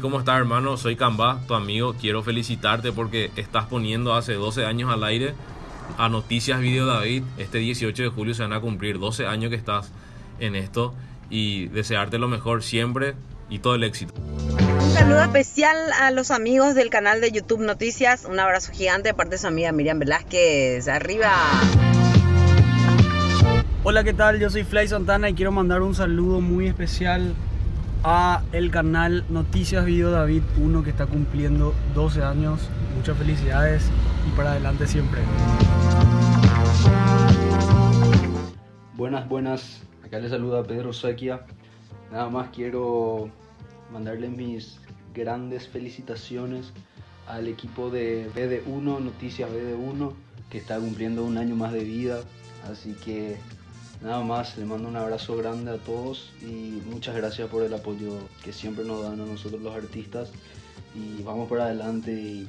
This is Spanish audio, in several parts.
¿cómo estás hermano? Soy Camba, tu amigo. Quiero felicitarte porque estás poniendo hace 12 años al aire a Noticias Video David. Este 18 de julio se van a cumplir 12 años que estás en esto y desearte lo mejor siempre y todo el éxito. Un saludo especial a los amigos del canal de YouTube Noticias. Un abrazo gigante de parte de su amiga Miriam Velázquez. ¡Arriba! Hola, ¿qué tal? Yo soy Fly Santana y quiero mandar un saludo muy especial a el canal Noticias Video David 1 que está cumpliendo 12 años. Muchas felicidades y para adelante siempre. Buenas, buenas. Acá les saluda Pedro Sequia. Nada más quiero mandarle mis grandes felicitaciones al equipo de BD1, Noticias BD1, que está cumpliendo un año más de vida. Así que nada más, le mando un abrazo grande a todos y muchas gracias por el apoyo que siempre nos dan a nosotros los artistas. Y vamos para adelante y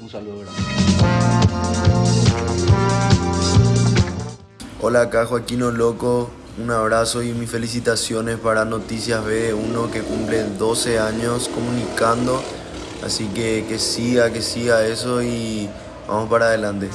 un saludo grande. Hola, acá Joaquino Loco. Un abrazo y mis felicitaciones para Noticias B1 que cumple 12 años comunicando. Así que que siga, que siga eso y vamos para adelante.